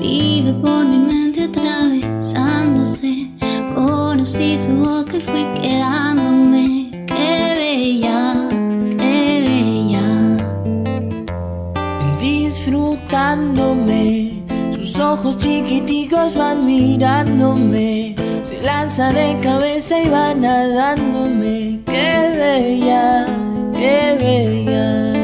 Vive por mi mente atravesándose. Conocí su boca y fui Disfrutándome, sus ojos chiquiticos van mirándome. Se lanza de cabeza y va nadándome. Qué bella, qué bella.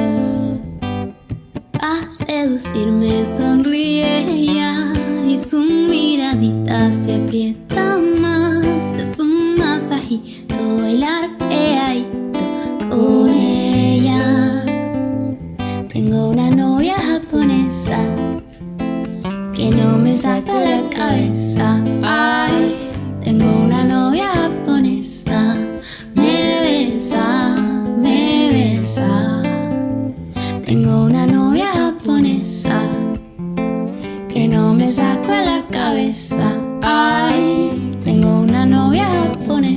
A seducirme sonríe ella y su miradita se aprieta más. Es un masajito bailar pegadito Tengo una novia japonesa que no me saca la cabeza. Ay, tengo una novia japonesa, me besa, me besa. Tengo una novia japonesa que no me saco a la cabeza. Ay, tengo una novia japonesa,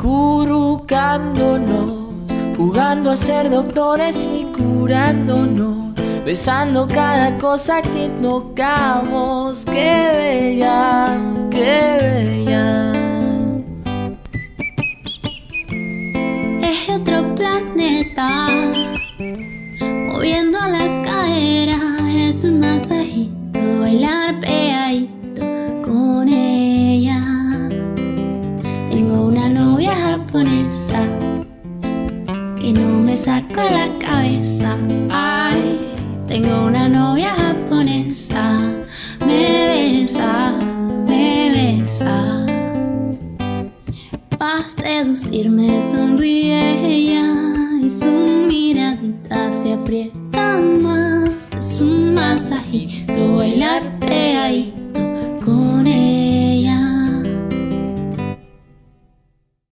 acurrucándonos, jugando a ser doctores y curándonos, besando cada cosa que tocamos. Qué bella, qué bella. Que no me saca la cabeza. Ay, tengo una novia japonesa, me besa, me besa. Pa' seducirme sonríe ella y su miradita se aprieta más. Es un masajito, bailar pegadito